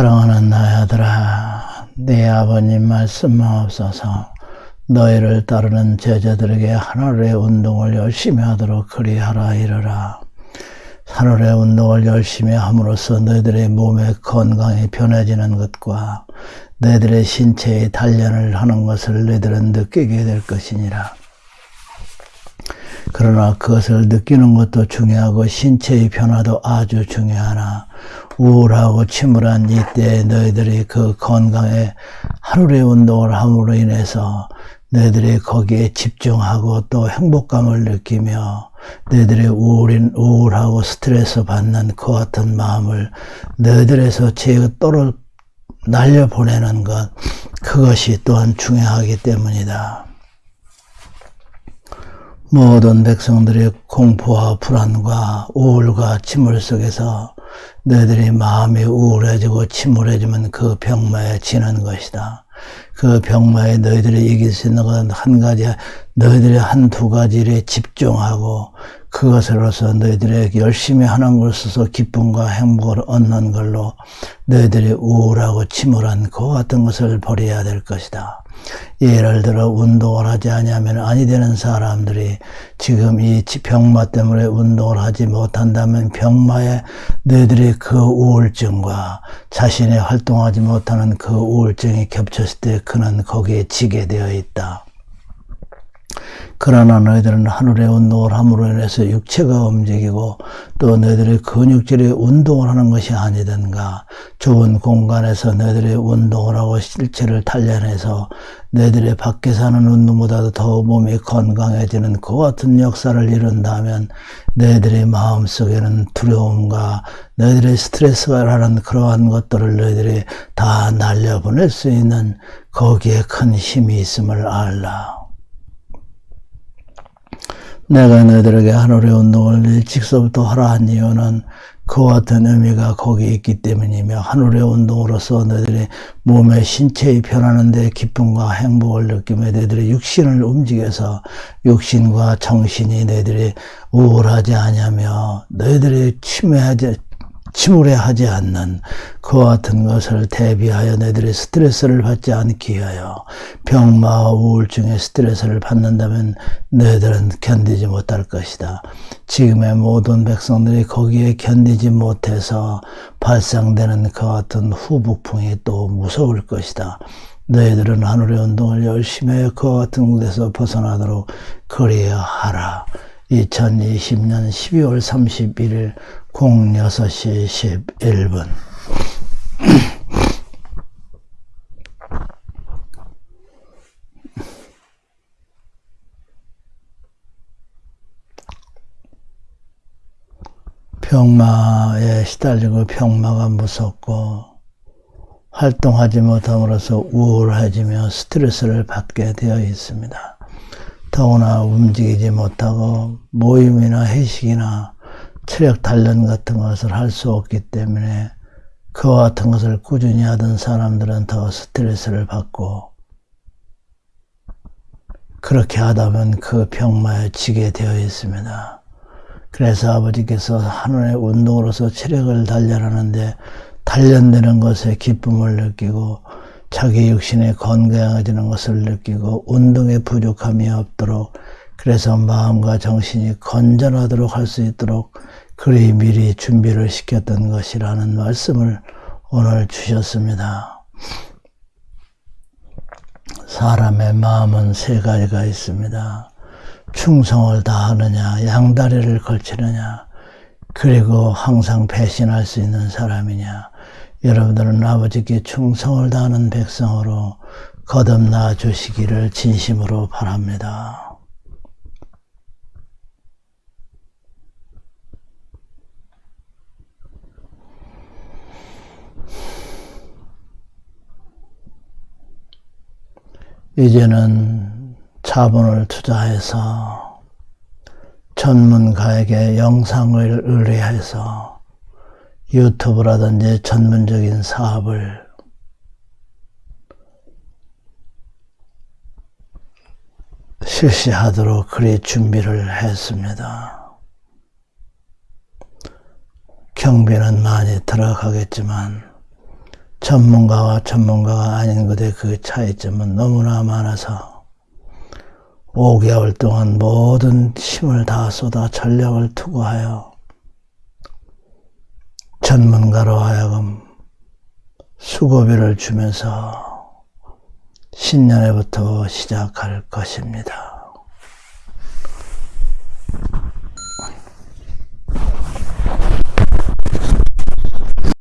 사랑하는 나의 아들아, 네 아버님 말씀하옵소서. 너희를 따르는 제자들에게 하늘의 운동을 열심히 하도록 그리하라 이르라. 하늘의 운동을 열심히 함으로써 너희들의 몸의 건강이 변해지는 것과 너희들의 신체의 단련을 하는 것을 너희들은 느끼게 될 것이니라. 그러나 그것을 느끼는 것도 중요하고 신체의 변화도 아주 중요하나 우울하고 침울한 이때에 너희들이 그 건강에 하루의 운동을 함으로 인해서 너희들이 거기에 집중하고 또 행복감을 느끼며 너희들의 우울인, 우울하고 스트레스 받는 그 같은 마음을 너희들에서 제가 떨어 날려보내는 것, 그것이 또한 중요하기 때문이다. 모든 백성들의 공포와 불안과 우울과 침울 속에서 너희들이 마음이 우울해지고 침울해지면 그 병마에 지는 것이다. 그 병마에 너희들이 이길 수 있는 것은 한 가지, 너희들이 한 두 가지를 집중하고 그것으로서 너희들이 열심히 하는 것으로서 기쁨과 행복을 얻는 걸로 너희들이 우울하고 침울한 그 같은 것을 버려야 될 것이다. 예를 들어 운동을 하지 아니하면 아니 되는 사람들이 지금 이 병마 때문에 운동을 하지 못한다면 병마에 너희들이 그 우울증과 자신이 활동하지 못하는 그 우울증이 겹쳤을 때 그는 거기에 지게 되어 있다. 그러나 너희들은 하늘의 운동을 함으로 인해서 육체가 움직이고 또 너희들의 근육질이 운동을 하는 것이 아니든가 좁은 공간에서 너희들이 운동을 하고 실체를 단련해서 너희들의 밖에서 하는 운동보다도 더 몸이 건강해지는 그 같은 역사를 이룬다면 너희들의 마음속에는 두려움과 너희들의 스트레스가 라는 그러한 것들을 너희들이 다 날려보낼 수 있는 거기에 큰 힘이 있음을 알라. 내가 너희들에게 하늘의 운동을 일찍서부터 하라 한 이유는 그와 같은 의미가 거기에 있기 때문이며 하늘의 운동으로서 너희들이 몸의 신체의 변하는데 기쁨과 행복을 느끼며 너희들의 육신을 움직여서 육신과 정신이 너희들이 우울하지 않냐며 너희들이 침해하지 침울해하지 않는 그와 같은 것을 대비하여 너희들이 스트레스를 받지 않기 위하여 병마와 우울증의 스트레스를 받는다면 너희들은 견디지 못할 것이다. 지금의 모든 백성들이 거기에 견디지 못해서 발생되는 그 같은 후폭풍이 또 무서울 것이다. 너희들은 하늘의 운동을 열심히 하여 그와 같은 곳에서 벗어나도록 그리하라. 2020년 12월 31일 06시 11분 병마에 시달리고 병마가 무섭고 활동하지 못함으로써 우울해지며 스트레스를 받게 되어 있습니다. 더구나 움직이지 못하고 모임이나 회식이나 체력 단련 같은 것을 할 수 없기 때문에 그와 같은 것을 꾸준히 하던 사람들은 더 스트레스를 받고 그렇게 하다면 그 병마에 지게 되어 있습니다. 그래서 아버지께서 하늘의 운동으로서 체력을 단련하는데 단련되는 것에 기쁨을 느끼고 자기 육신이 건강해지는 것을 느끼고 운동에 부족함이 없도록 그래서 마음과 정신이 건전하도록 할 수 있도록 그리 미리 준비를 시켰던 것이라는 말씀을 오늘 주셨습니다. 사람의 마음은 세 가지가 있습니다. 충성을 다하느냐, 양다리를 걸치느냐, 그리고 항상 배신할 수 있는 사람이냐. 여러분들은 아버지께 충성을 다하는 백성으로 거듭나 주시기를 진심으로 바랍니다. 이제는 자본을 투자해서 전문가에게 영상을 의뢰해서 유튜브라든지 전문적인 사업을 실시하도록 그리 준비를 했습니다. 경비는 많이 들어가겠지만 전문가와 전문가가 아닌 것의 그 차이점은 너무나 많아서 5개월 동안 모든 힘을 다 쏟아 전력을 투구하여 전문가로 하여금 수고비를 주면서 신년에부터 시작할 것입니다.